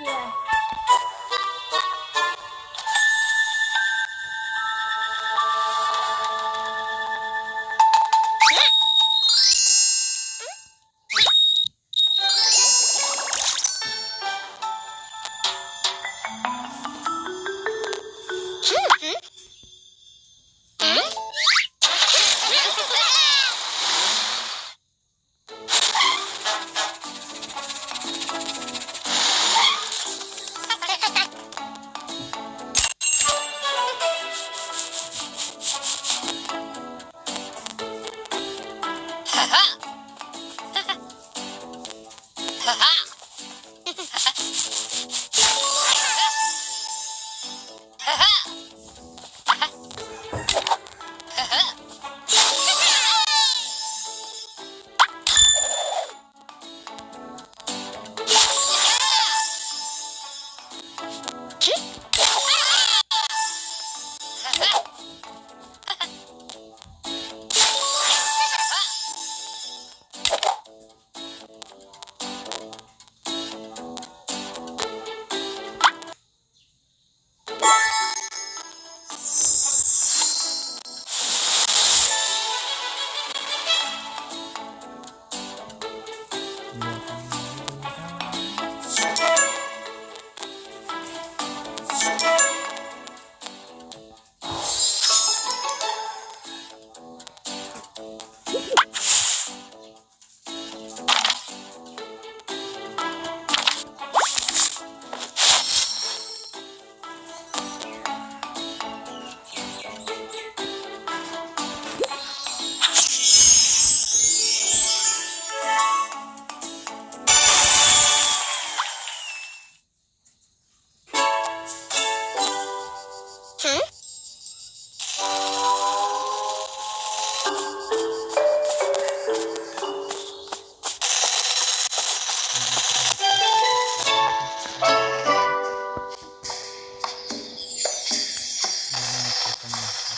Yeah. Ha. Yeah.